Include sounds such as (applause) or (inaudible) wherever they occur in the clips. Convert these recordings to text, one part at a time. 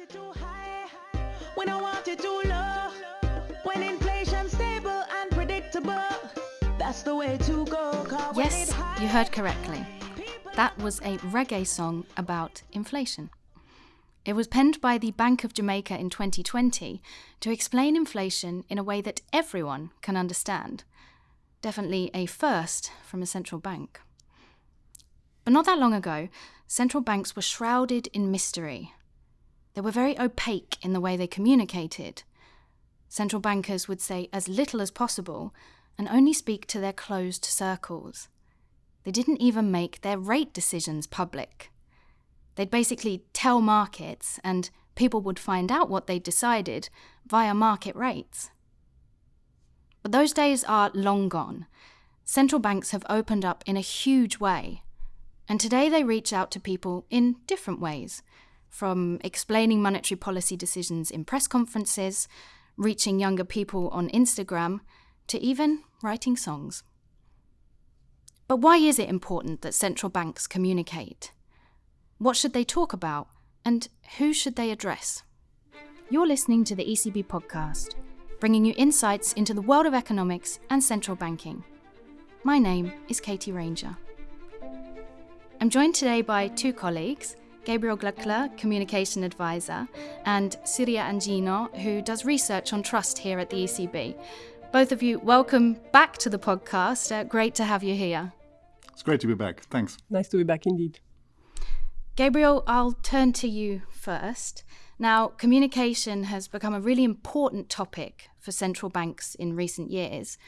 it too high, we don't want it too low. When inflation's stable and predictable, that's the way to go. when Yes, you heard correctly. That was a reggae song about inflation. It was penned by the Bank of Jamaica in 2020 to explain inflation in a way that everyone can understand. Definitely a first from a central bank. But not that long ago, central banks were shrouded in mystery. They were very opaque in the way they communicated. Central bankers would say as little as possible and only speak to their closed circles. They didn't even make their rate decisions public. They'd basically tell markets, and people would find out what they'd decided via market rates. But those days are long gone. Central banks have opened up in a huge way, and today they reach out to people in different ways from explaining monetary policy decisions in press conferences, reaching younger people on Instagram, to even writing songs. But why is it important that central banks communicate? What should they talk about? And who should they address? You're listening to the ECB podcast, bringing you insights into the world of economics and central banking. My name is Katie Ranger. I'm joined today by two colleagues, Gabriel Glöckler, Communication Advisor, and Siria Angino, who does research on trust here at the ECB. Both of you, welcome back to the podcast. Uh, great to have you here. It's great to be back. Thanks. Nice to be back indeed. Gabriel, I'll turn to you first. Now, communication has become a really important topic for central banks in recent years.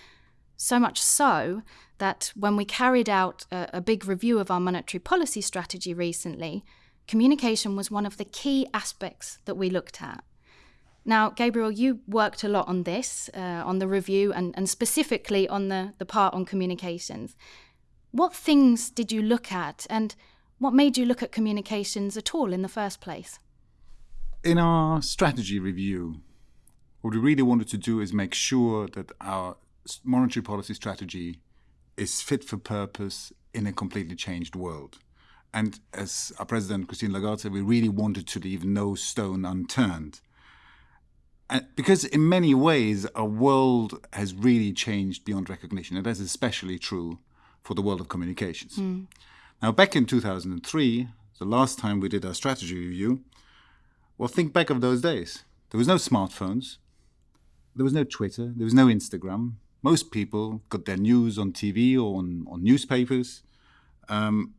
So much so that when we carried out a, a big review of our monetary policy strategy recently, communication was one of the key aspects that we looked at. Now, Gabriel, you worked a lot on this, uh, on the review, and, and specifically on the, the part on communications. What things did you look at, and what made you look at communications at all in the first place? In our strategy review, what we really wanted to do is make sure that our monetary policy strategy is fit for purpose in a completely changed world. And as our president, Christine Lagarde, said, we really wanted to leave no stone unturned. And because in many ways, our world has really changed beyond recognition. And that's especially true for the world of communications. Now, back in 2003, the last time we did our strategy review, well, think back of those days. There was no smartphones, there was no Twitter, there was no Instagram. Most people got their news on TV or on, on newspapers. Um,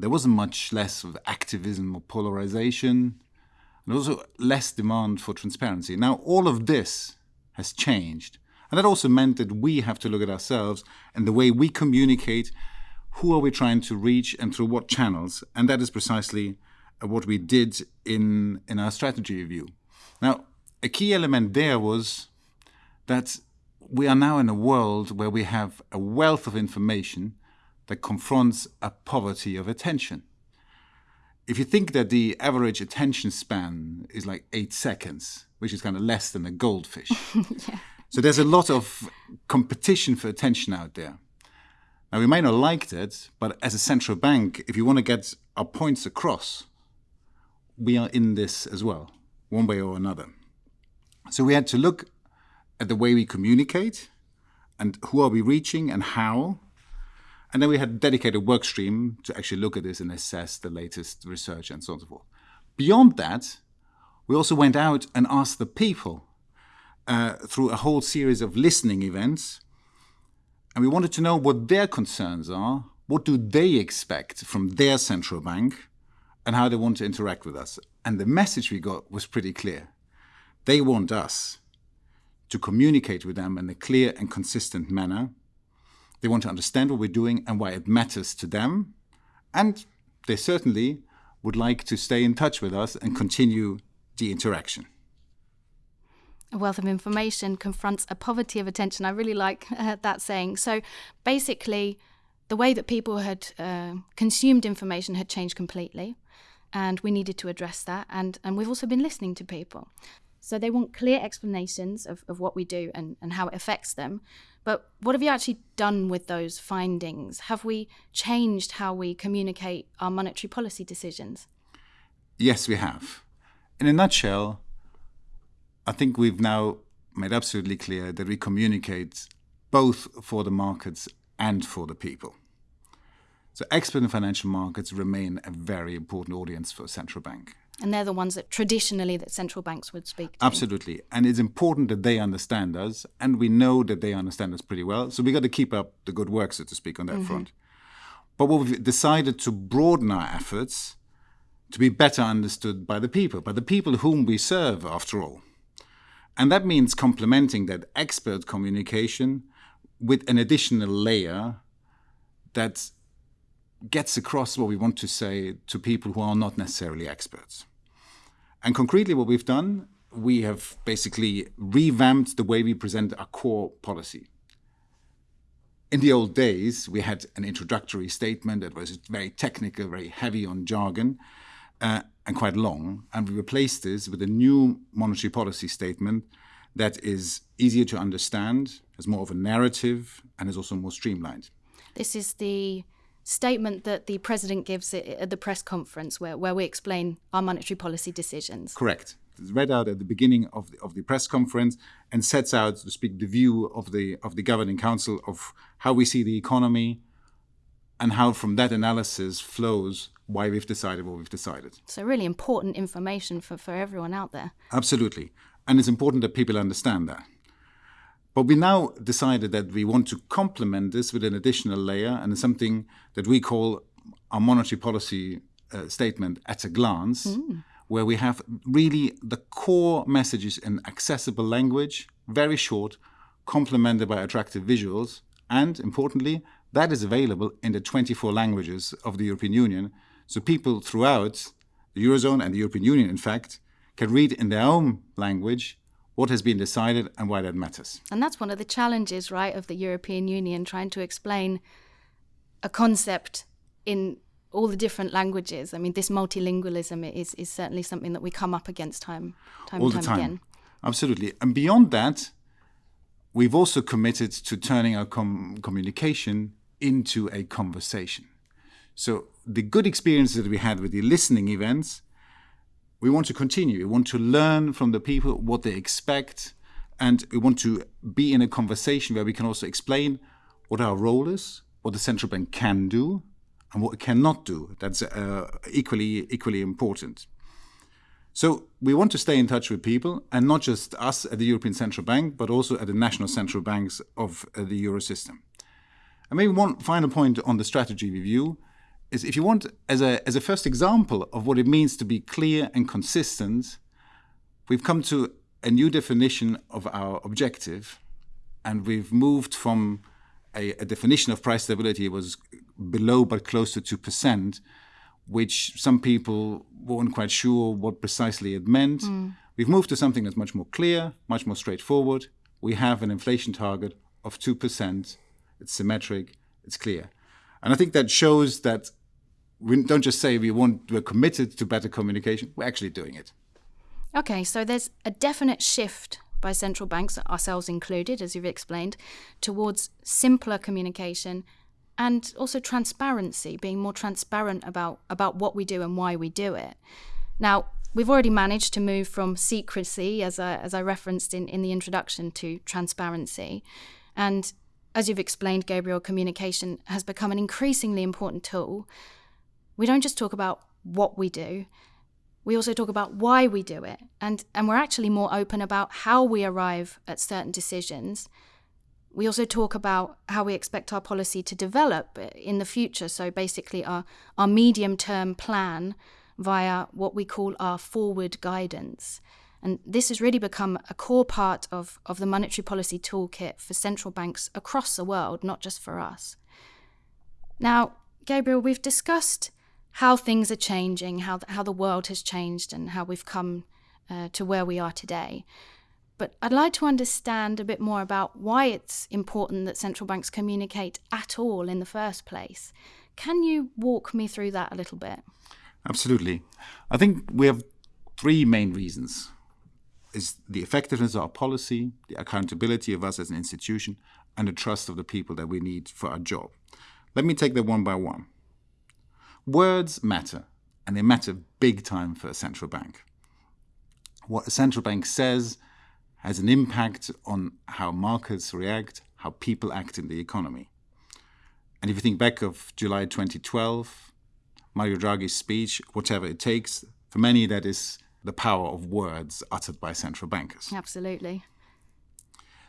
there wasn't much less of activism or polarization, and also less demand for transparency. Now, all of this has changed. And that also meant that we have to look at ourselves and the way we communicate who are we trying to reach and through what channels and that is precisely uh, what we did in in our strategy review now a key element there was that we are now in a world where we have a wealth of information that confronts a poverty of attention if you think that the average attention span is like eight seconds which is kind of less than a goldfish (laughs) so there's a lot of competition for attention out there now, we may not like that, but as a central bank, if you want to get our points across, we are in this as well, one way or another. So we had to look at the way we communicate and who are we reaching and how. And then we had a dedicated work stream to actually look at this and assess the latest research and so on and so forth. Beyond that, we also went out and asked the people uh, through a whole series of listening events and we wanted to know what their concerns are, what do they expect from their central bank, and how they want to interact with us. And the message we got was pretty clear. They want us to communicate with them in a clear and consistent manner. They want to understand what we're doing and why it matters to them. And they certainly would like to stay in touch with us and continue the interaction. A wealth of information confronts a poverty of attention. I really like uh, that saying. So basically, the way that people had uh, consumed information had changed completely, and we needed to address that. And, and we've also been listening to people. So they want clear explanations of, of what we do and, and how it affects them. But what have you actually done with those findings? Have we changed how we communicate our monetary policy decisions? Yes, we have. in a nutshell, I think we've now made absolutely clear that we communicate both for the markets and for the people. So expert in financial markets remain a very important audience for a central bank. And they're the ones that traditionally that central banks would speak to. Absolutely. And it's important that they understand us, and we know that they understand us pretty well. So we got to keep up the good work, so to speak, on that mm-hmm. front. But what we've decided to broaden our efforts to be better understood by the people, by the people whom we serve, after all. And that means complementing that expert communication with an additional layer that gets across what we want to say to people who are not necessarily experts. And concretely, what we've done, we have basically revamped the way we present our core policy. In the old days, we had an introductory statement that was very technical, very heavy on jargon, uh, and quite long. And we replaced this with a new monetary policy statement that is easier to understand, has more of a narrative, and is also more streamlined. This is the statement that the president gives at the press conference where, where we explain our monetary policy decisions. Correct. It's read out at the beginning of the, of the press conference and sets out, to speak, the view of the of the governing council of how we see the economy and how from that analysis flows why we've decided what we've decided. So really important information for, for everyone out there. Absolutely. And it's important that people understand that. But we now decided that we want to complement this with an additional layer and something that we call our monetary policy uh, statement at a glance, mm. where we have really the core messages in accessible language, very short, complemented by attractive visuals, and importantly, that is available in the 24 languages of the European Union so people throughout the Eurozone and the European Union, in fact, can read in their own language what has been decided and why that matters. And that's one of the challenges, right, of the European Union, trying to explain a concept in all the different languages. I mean, this multilingualism is, is certainly something that we come up against time, time all time, the time again. Absolutely. And beyond that, we've also committed to turning our com- communication into a conversation. So the good experiences that we had with the listening events, we want to continue. We want to learn from the people what they expect, and we want to be in a conversation where we can also explain what our role is, what the central bank can do, and what it cannot do. That's uh, equally equally important. So we want to stay in touch with people, and not just us at the European Central Bank, but also at the national central banks of uh, the euro system. And maybe one final point on the strategy review is if you want, as a, as a first example of what it means to be clear and consistent, we've come to a new definition of our objective, and we've moved from a, a definition of price stability was below but close to 2%, which some people weren't quite sure what precisely it meant. Mm. We've moved to something that's much more clear, much more straightforward. We have an inflation target of 2%. It's symmetric, it's clear. And I think that shows that we don't just say we want we're committed to better communication we're actually doing it. Okay so there's a definite shift by central banks ourselves included as you've explained towards simpler communication and also transparency being more transparent about about what we do and why we do it. Now we've already managed to move from secrecy as I, as I referenced in, in the introduction to transparency. And as you've explained gabriel communication has become an increasingly important tool we don't just talk about what we do, we also talk about why we do it. And, and we're actually more open about how we arrive at certain decisions. We also talk about how we expect our policy to develop in the future. So basically, our, our medium term plan via what we call our forward guidance. And this has really become a core part of, of the monetary policy toolkit for central banks across the world, not just for us. Now, Gabriel, we've discussed how things are changing, how how the world has changed, and how we've come uh, to where we are today. But I'd like to understand a bit more about why it's important that central banks communicate at all in the first place. Can you walk me through that a little bit? Absolutely. I think we have three main reasons. Is the effectiveness of our policy, the accountability of us as an institution, and the trust of the people that we need for our job. Let me take them one by one. Words matter, and they matter big time for a central bank. what a central bank says has an impact on how markets react, how people act in the economy. And if you think back of July 2012, Mario Draghi's speech, whatever it takes, for many that is the power of words uttered by central bankers. Absolutely.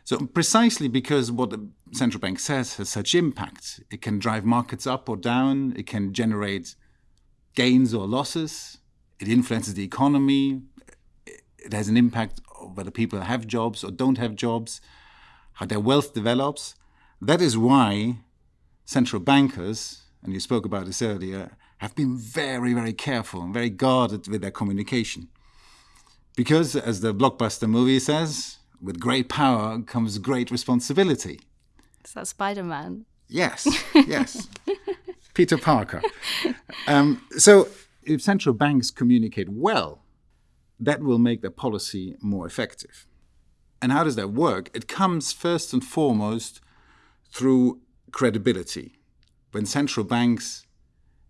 So precisely because what the central bank says has such impact, it can drive markets up or down, it can generate gains or losses, it influences the economy, it has an impact on whether people have jobs or don't have jobs, how their wealth develops. That is why central bankers, and you spoke about this earlier, have been very, very careful and very guarded with their communication. Because, as the blockbuster movie says, with great power comes great responsibility. Is that Spider Man? Yes, (laughs) yes. Peter Parker. Um, so, if central banks communicate well, that will make their policy more effective. And how does that work? It comes first and foremost through credibility. When central banks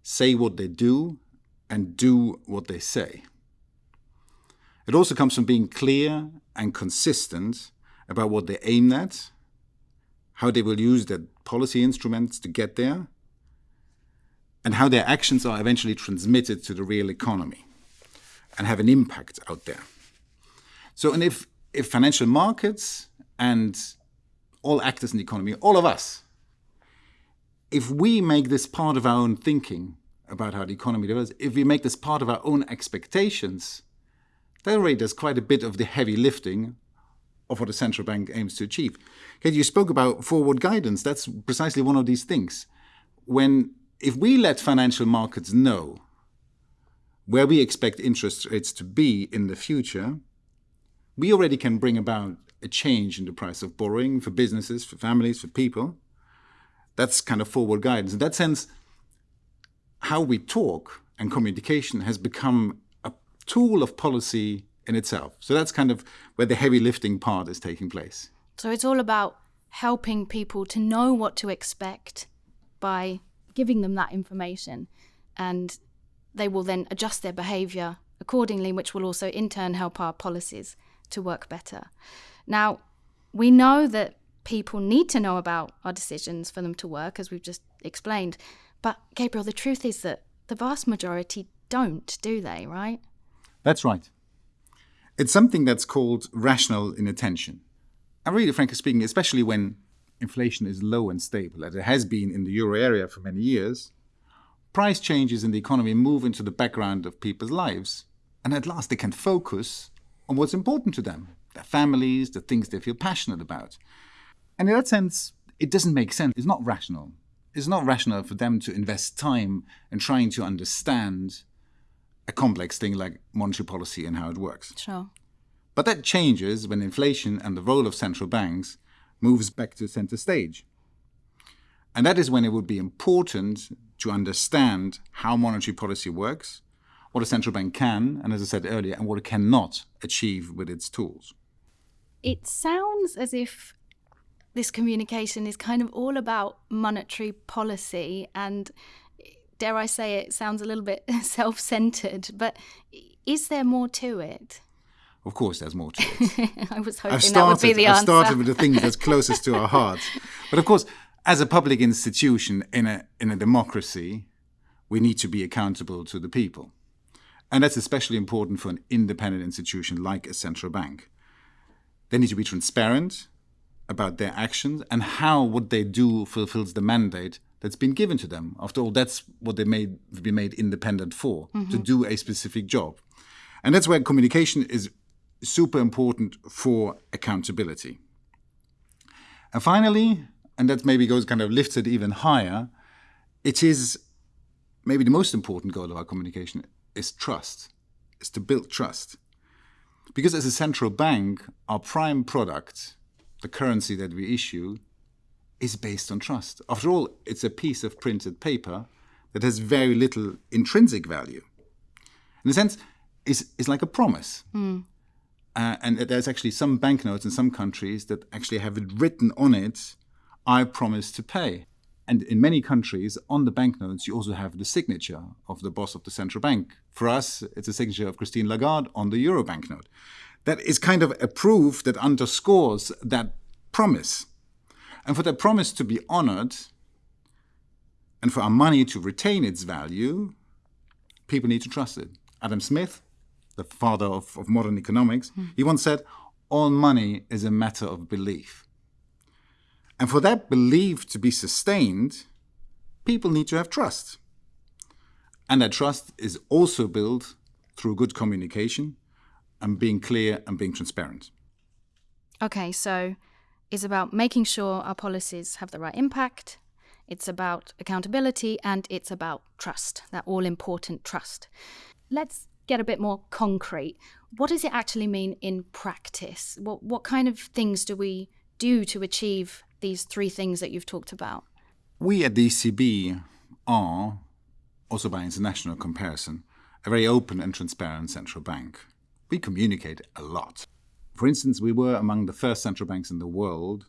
say what they do and do what they say. It also comes from being clear and consistent about what they aim at, how they will use their policy instruments to get there, and how their actions are eventually transmitted to the real economy and have an impact out there. So, and if, if financial markets and all actors in the economy, all of us, if we make this part of our own thinking about how the economy develops, if we make this part of our own expectations, that already does quite a bit of the heavy lifting of what a central bank aims to achieve. You spoke about forward guidance. That's precisely one of these things. When if we let financial markets know where we expect interest rates to be in the future, we already can bring about a change in the price of borrowing for businesses, for families, for people. That's kind of forward guidance. In that sense, how we talk and communication has become tool of policy in itself. So that's kind of where the heavy lifting part is taking place. So it's all about helping people to know what to expect by giving them that information and they will then adjust their behavior accordingly, which will also in turn help our policies to work better. Now, we know that people need to know about our decisions for them to work, as we've just explained. But, Gabriel, the truth is that the vast majority don't, do they, right? That's right. It's something that's called rational inattention. And really, frankly speaking, especially when inflation is low and stable, as it has been in the euro area for many years, price changes in the economy move into the background of people's lives. And at last, they can focus on what's important to them their families, the things they feel passionate about. And in that sense, it doesn't make sense. It's not rational. It's not rational for them to invest time in trying to understand a complex thing like monetary policy and how it works. Sure. But that changes when inflation and the role of central banks moves back to center stage. And that is when it would be important to understand how monetary policy works, what a central bank can, and as I said earlier, and what it cannot achieve with its tools. It sounds as if this communication is kind of all about monetary policy and dare I say it sounds a little bit (laughs) self-centered, but is there more to it? Of course, there's more to it. (laughs) I was hoping started, that would be the answer. I've answer. started with the things that's (laughs) closest to our hearts. But of course, as a public institution in a, in a democracy, we need to be accountable to the people. And that's especially important for an independent institution like a central bank. They need to be transparent about their actions and how what they do fulfills the mandate that's been given to them. After all, that's what they made be made independent for, mm-hmm. to do a specific job. And that's where communication is super important for accountability. And finally, and that maybe goes kind of lifted even higher, it is maybe the most important goal of our communication is trust, is to build trust. Because as a central bank, our prime product, the currency that we issue, is based on trust. After all, it's a piece of printed paper that has very little intrinsic value. In a sense, it's, it's like a promise. Mm. Uh, and there's actually some banknotes in some countries that actually have it written on it I promise to pay. And in many countries, on the banknotes, you also have the signature of the boss of the central bank. For us, it's a signature of Christine Lagarde on the euro banknote. That is kind of a proof that underscores that promise. And for that promise to be honored, and for our money to retain its value, people need to trust it. Adam Smith, the father of, of modern economics, mm. he once said, all money is a matter of belief. And for that belief to be sustained, people need to have trust. And that trust is also built through good communication and being clear and being transparent. Okay, so it's about making sure our policies have the right impact, it's about accountability, and it's about trust, that all important trust. Let's get a bit more concrete. What does it actually mean in practice? What, what kind of things do we do to achieve these three things that you've talked about? We at the ECB are, also by international comparison, a very open and transparent central bank. We communicate a lot. For instance, we were among the first central banks in the world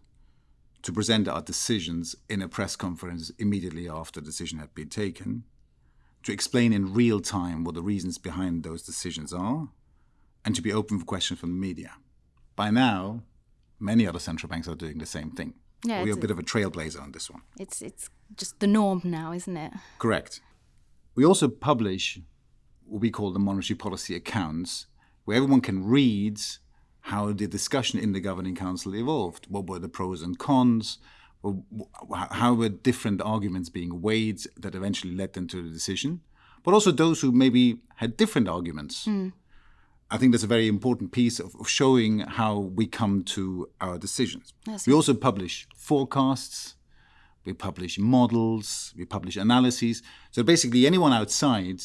to present our decisions in a press conference immediately after the decision had been taken, to explain in real time what the reasons behind those decisions are, and to be open for questions from the media. By now, many other central banks are doing the same thing. Yeah, We're a bit of a trailblazer on this one. It's it's just the norm now, isn't it? Correct. We also publish what we call the monetary policy accounts, where everyone can read how the discussion in the governing council evolved. What were the pros and cons? How were different arguments being weighed that eventually led them to the decision? But also those who maybe had different arguments. Mm. I think that's a very important piece of, of showing how we come to our decisions. That's we also publish forecasts, we publish models, we publish analyses. So basically, anyone outside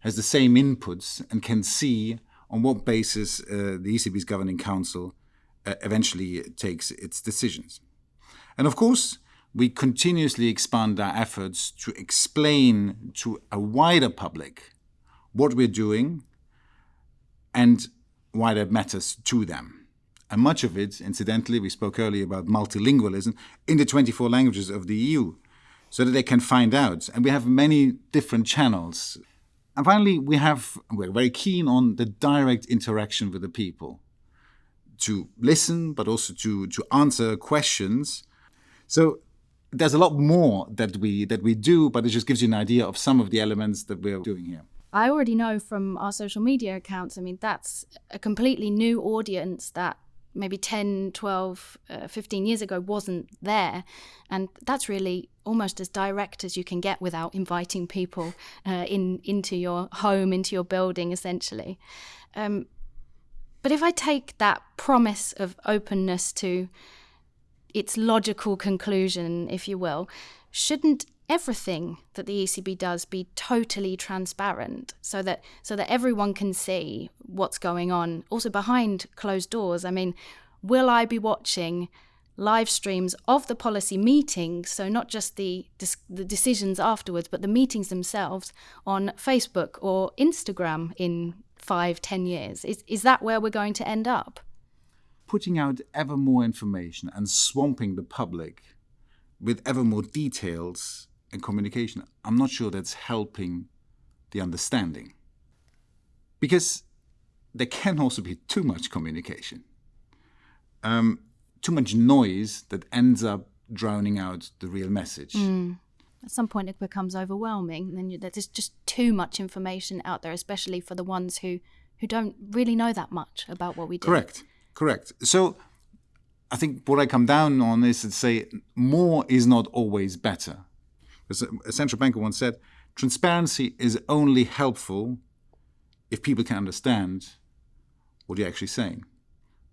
has the same inputs and can see on what basis uh, the ECB's governing council uh, eventually takes its decisions. And of course, we continuously expand our efforts to explain to a wider public what we're doing and why that matters to them. And much of it, incidentally, we spoke earlier about multilingualism in the 24 languages of the EU, so that they can find out. And we have many different channels. And finally, we have, we're very keen on the direct interaction with the people to listen, but also to, to answer questions. So there's a lot more that we that we do, but it just gives you an idea of some of the elements that we're doing here. I already know from our social media accounts, I mean, that's a completely new audience that maybe 10, 12, uh, 15 years ago wasn't there. And that's really almost as direct as you can get without inviting people uh, in into your home, into your building, essentially. Um, but if I take that promise of openness to its logical conclusion, if you will, shouldn't everything that the ECB does be totally transparent so that so that everyone can see what's going on. Also behind closed doors i mean will i be watching live streams of the policy meetings? So not just the the decisions afterwards but the meetings themselves on facebook or instagram in five ten years. Is, is that where we're going to end up? Putting out ever more information and swamping the public with ever more details and communication, I'm not sure that's helping the understanding. Because there can also be too much communication, um, too much noise that ends up drowning out the real message. Mm. At some point, it becomes overwhelming. Then there's just too much information out there, especially for the ones who who don't really know that much about what we do. Correct, correct. So I think what I come down on is to say more is not always better. As a central banker once said, transparency is only helpful if people can understand what you're actually saying.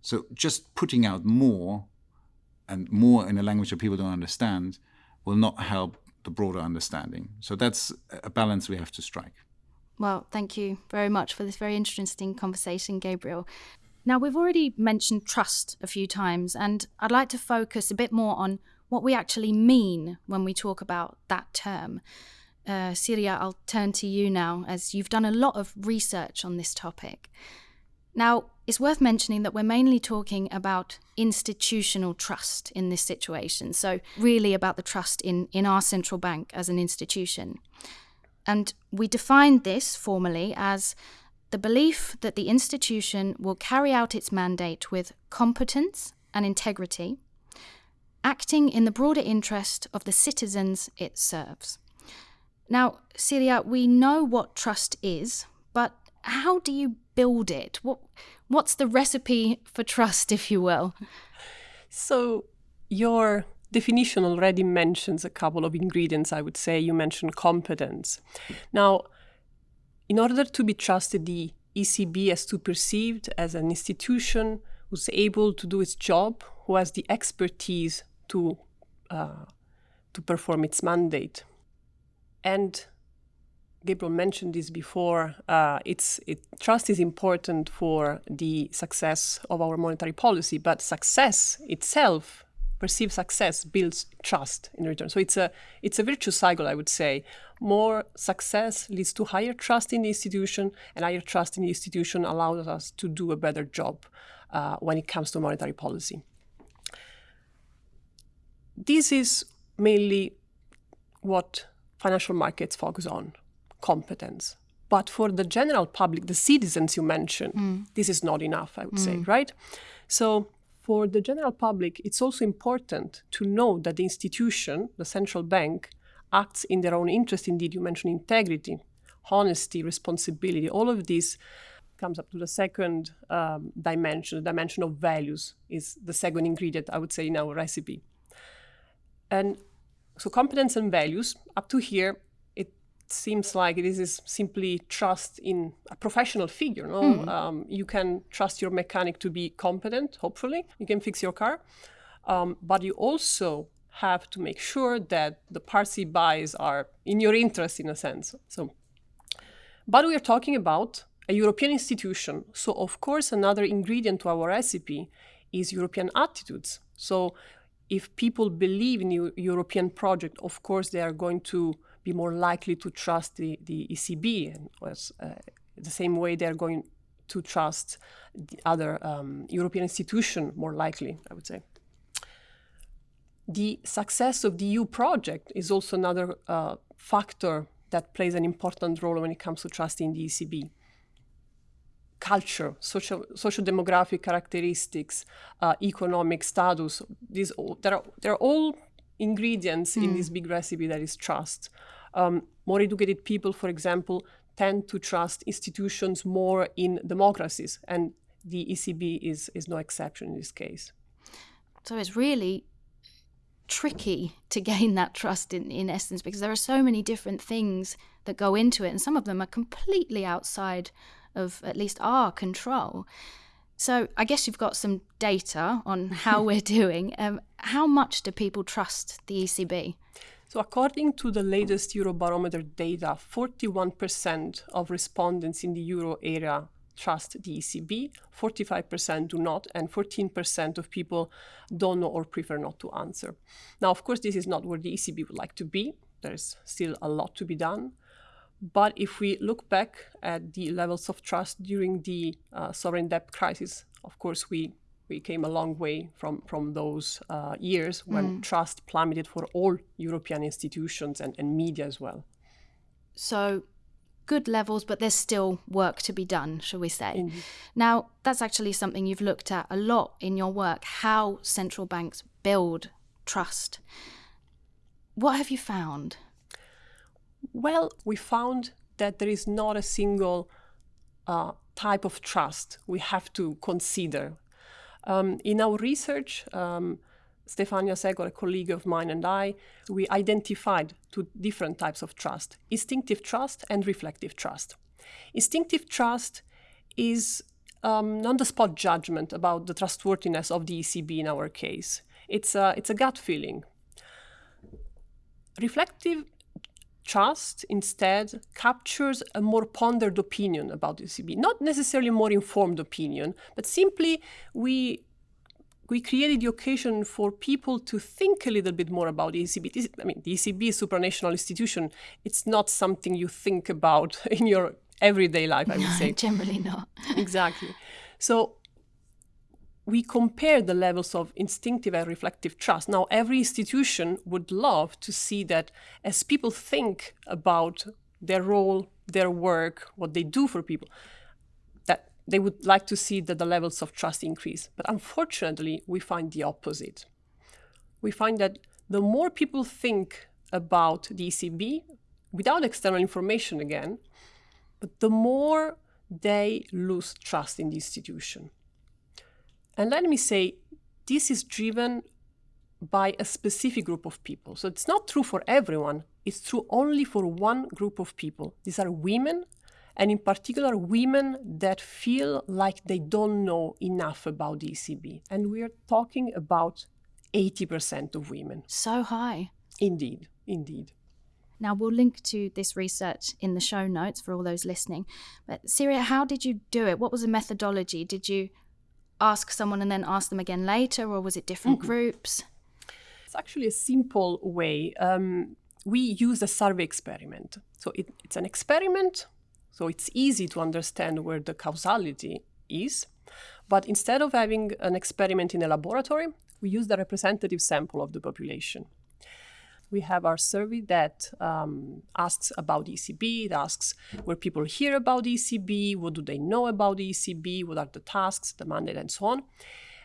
So just putting out more and more in a language that people don't understand will not help the broader understanding. So that's a balance we have to strike. Well, thank you very much for this very interesting conversation, Gabriel. Now, we've already mentioned trust a few times, and I'd like to focus a bit more on what we actually mean when we talk about that term. Uh, Siria, I'll turn to you now, as you've done a lot of research on this topic. Now, it's worth mentioning that we're mainly talking about institutional trust in this situation, so really about the trust in, in our central bank as an institution. And we defined this formally as the belief that the institution will carry out its mandate with competence and integrity, acting in the broader interest of the citizens it serves. Now, Siria, we know what trust is, but how do you build it? What what's the recipe for trust, if you will? So your definition already mentions a couple of ingredients, I would say. You mentioned competence. Now, in order to be trusted, the ECB has to be perceived as an institution who's able to do its job, who has the expertise to uh, to perform its mandate. And Gabriel mentioned this before. Uh, it's it, trust is important for the success of our monetary policy, but success itself, perceived success, builds trust in return. So it's a it's a virtuous cycle, I would say. More success leads to higher trust in the institution, and higher trust in the institution allows us to do a better job uh, when it comes to monetary policy. This is mainly what financial markets focus on competence. But for the general public, the citizens you mentioned, mm. this is not enough, I would mm. say, right? So for the general public, it's also important to know that the institution, the central bank, acts in their own interest. Indeed, you mentioned integrity, honesty, responsibility. All of this comes up to the second um, dimension, the dimension of values is the second ingredient, I would say, in our recipe. And so competence and values, up to here, it seems like this is simply trust in a professional figure. No? Mm. Um, you can trust your mechanic to be competent, hopefully. You can fix your car. Um, but you also have to make sure that the parts he buys are in your interest, in a sense. So, but we are talking about a European institution. So, of course, another ingredient to our recipe is European attitudes. So, if people believe in the European project, of course, they are going to be more likely to trust the, the ECB, and uh, the same way they're going to trust the other um, European institution more likely, I would say. The success of the EU project is also another uh, factor that plays an important role when it comes to trusting the ECB. Culture, social, social demographic characteristics, uh, economic status, these all, they're, they're all ingredients mm. in this big recipe that is trust. Um, more educated people, for example, tend to trust institutions more in democracies, and the ECB is, is no exception in this case. So it's really tricky to gain that trust in, in essence because there are so many different things that go into it, and some of them are completely outside of at least our control. So I guess you've got some data on how (laughs) we're doing. Um, how much do people trust the ECB? So according to the latest Eurobarometer data, 41% of respondents in the euro area trust the ECB, 45% do not, and 14% of people don't know or prefer not to answer. Now, of course, this is not where the ECB would like to be. There's still a lot to be done. But if we look back at the levels of trust during the uh, sovereign debt crisis, of course, we, we came a long way from, from those uh, years when mm. trust plummeted for all European institutions and, and media as well. So, good levels, but there's still work to be done, shall we say. Now, that's actually something you've looked at a lot in your work how central banks build trust. What have you found? Well, we found that there is not a single uh, type of trust we have to consider. Um, in our research, um, Stefania Secola, a colleague of mine, and I, we identified two different types of trust instinctive trust and reflective trust. Instinctive trust is um, on the spot judgment about the trustworthiness of the ECB in our case. It's a, it's a gut feeling. Reflective trust instead captures a more pondered opinion about the ECB, not necessarily a more informed opinion, but simply we we created the occasion for people to think a little bit more about the ECB. I mean, the ECB is a supranational institution. It's not something you think about (laughs) in your everyday life, I would no, say. Generally not. (laughs) exactly. So we compare the levels of instinctive and reflective trust. Now, every institution would love to see that as people think about their role, their work, what they do for people, that they would like to see that the levels of trust increase. But unfortunately, we find the opposite. We find that the more people think about the ECB, without external information again, but the more they lose trust in the institution. And let me say, this is driven by a specific group of people. So it's not true for everyone, it's true only for one group of people. These are women, and in particular, women that feel like they don't know enough about the ECB. And we're talking about 80% of women. So high. Indeed, indeed. Now, we'll link to this research in the show notes for all those listening. But, Siria, how did you do it? What was the methodology? Did you ask someone and then ask them again later, or was it different mm-hmm. groups? It's actually a simple way. Um, we use a survey experiment. So it, it's an experiment, so it's easy to understand where the causality is. But instead of having an experiment in a laboratory, we use the representative sample of the population we have our survey that um, asks about ECB. It asks where people hear about ECB, what do they know about ECB, what are the tasks, the mandate, and so on.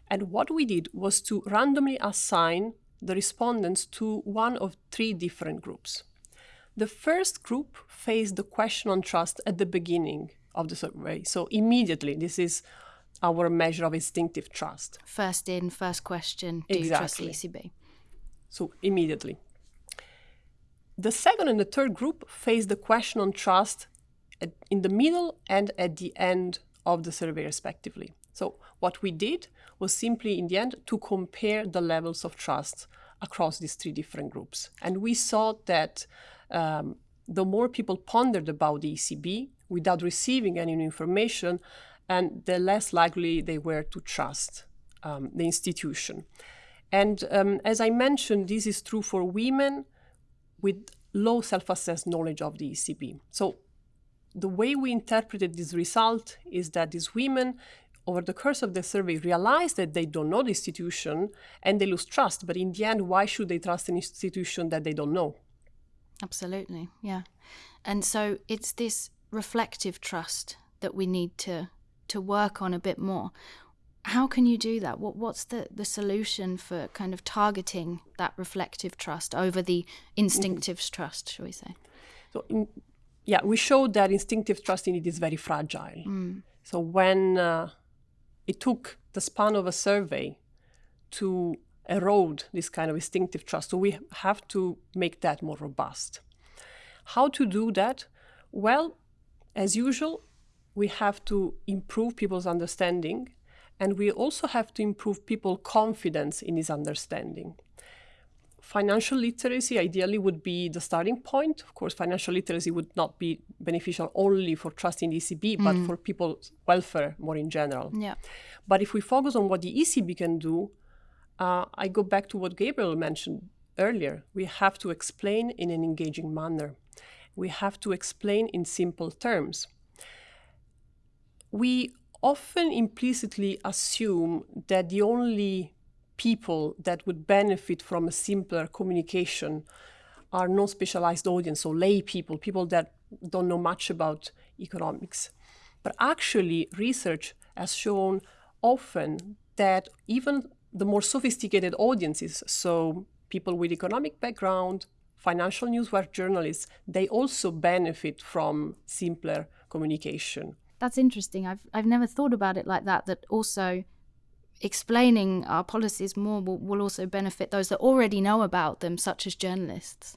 And what we did was to randomly assign the respondents to one of three different groups. The first group faced the question on trust at the beginning of the survey. So immediately, this is our measure of instinctive trust. First in, first question, do exactly. you trust the ECB? So immediately. The second and the third group face the question on trust at, in the middle and at the end of the survey, respectively. So, what we did was simply, in the end, to compare the levels of trust across these three different groups. And we saw that um, the more people pondered about the ECB without receiving any new information, and the less likely they were to trust um, the institution. And um, as I mentioned, this is true for women with low self-assessed knowledge of the ECB. So the way we interpreted this result is that these women over the course of the survey realize that they don't know the institution and they lose trust. But in the end, why should they trust an institution that they don't know? Absolutely, yeah. And so it's this reflective trust that we need to to work on a bit more how can you do that? What what's the, the solution for kind of targeting that reflective trust over the instinctive mm. trust, shall we say? So in, yeah, we showed that instinctive trust in it is very fragile. Mm. So when uh, it took the span of a survey to erode this kind of instinctive trust, so we have to make that more robust. How to do that? Well, as usual, we have to improve people's understanding and we also have to improve people's confidence in this understanding. Financial literacy ideally would be the starting point. Of course, financial literacy would not be beneficial only for trusting the ECB, mm. but for people's welfare more in general. Yeah. But if we focus on what the ECB can do, uh, I go back to what Gabriel mentioned earlier. We have to explain in an engaging manner. We have to explain in simple terms. We often implicitly assume that the only people that would benefit from a simpler communication are non-specialized audience, so lay people, people that don't know much about economics. But actually, research has shown often that even the more sophisticated audiences, so people with economic background, financial newswire journalists, they also benefit from simpler communication that's interesting. I've I've never thought about it like that. That also explaining our policies more will, will also benefit those that already know about them, such as journalists.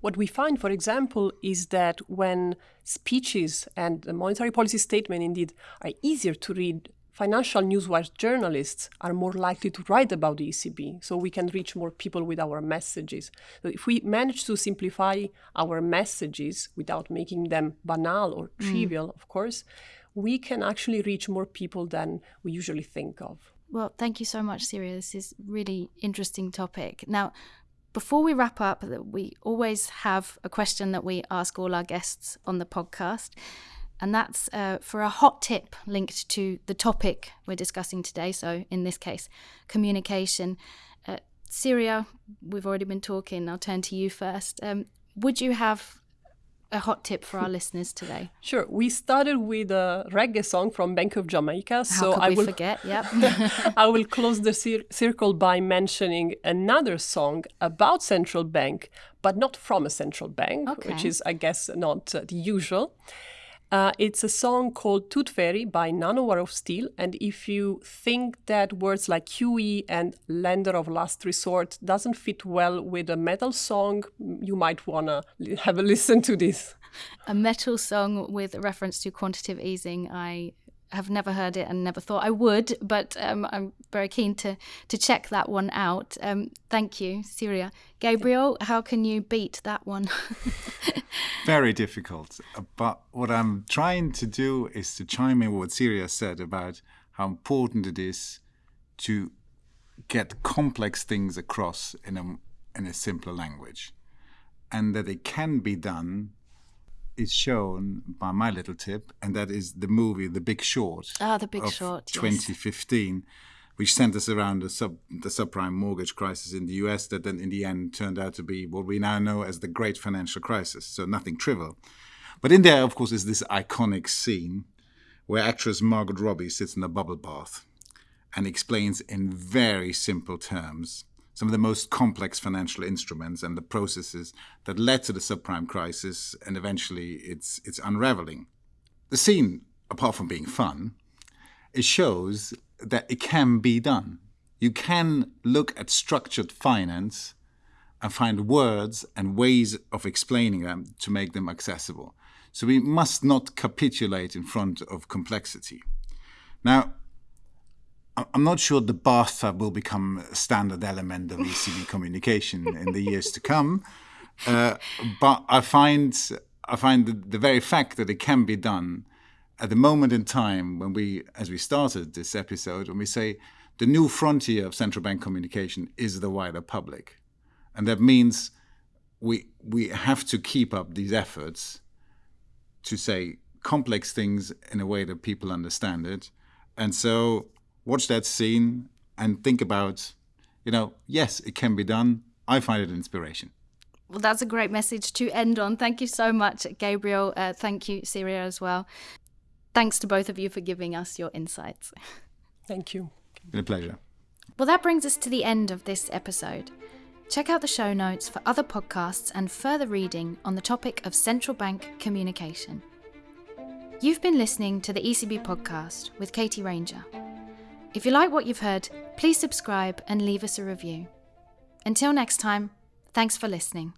What we find, for example, is that when speeches and the monetary policy statement indeed are easier to read financial newswire journalists are more likely to write about the ECB, so we can reach more people with our messages. So if we manage to simplify our messages without making them banal or mm. trivial, mm. of course, we can actually reach more people than we usually think of. Well, thank you so much, Siria. This is really interesting topic. Now, before we wrap up, we always have a question that we ask all our guests on the podcast. And that's uh, for a hot tip linked to the topic we're discussing today. So, in this case, communication. Uh, Siria, we've already been talking. I'll turn to you first. Um, would you have a hot tip for our (laughs) listeners today? Sure. We started with a reggae song from Bank of Jamaica. How so could I we will forget? (laughs) Yep. I will close the cir- circle by mentioning another song about central bank, but not from a central bank, which is, I guess, not uh, the usual. Uh, it's a song called Tooth Fairy by Nanowar of Steel. And if you think that words like QE and lender of last resort doesn't fit well with a metal song, you might want to have a (laughs) listen to this. a metal song with reference to quantitative easing. I have never heard it and never thought I would, but um, I'm very keen to to check that one out. Um, thank you, Siria. Gabriel, how can you beat that one? (laughs) Very difficult. But what I'm trying to do is to chime in with what Siria said about how important it is to get complex things across in a, in a simpler language. And that it can be done is shown by my little tip, and that is the movie The Big Short. Ah, The Big of Short, yes. 2015, which centers around the sub the subprime mortgage crisis in the US that then in the end turned out to be what we now know as the Great Financial Crisis. So nothing trivial. But in there, of course, is this iconic scene where actress Margaret Robbie sits in a bubble bath and explains in very simple terms some of the most complex financial instruments and the processes that led to the subprime crisis and eventually its, its unraveling. The scene, apart from being fun, it shows that it can be done. You can look at structured finance and find words and ways of explaining them to make them accessible. So we must not capitulate in front of complexity. Now, I'm not sure the bathtub will become a standard element of ECB (laughs) communication in the years to come, uh, but I find I find the, the very fact that it can be done at the moment in time when we, as we started this episode, when we say the new frontier of central bank communication is the wider public, and that means we we have to keep up these efforts to say complex things in a way that people understand it, and so watch that scene and think about, you know, yes, it can be done. I find it an inspiration. Well, that's a great message to end on. Thank you so much, Gabriel. Uh, thank you, Siria, as well. Thanks to both of you for giving us your insights. (laughs) Thank you. Been a pleasure. Well, that brings us to the end of this episode. Check out the show notes for other podcasts and further reading on the topic of central bank communication. You've been listening to the ECB podcast with Katie Ranger. If you like what you've heard, please subscribe and leave us a review. Until next time, thanks for listening.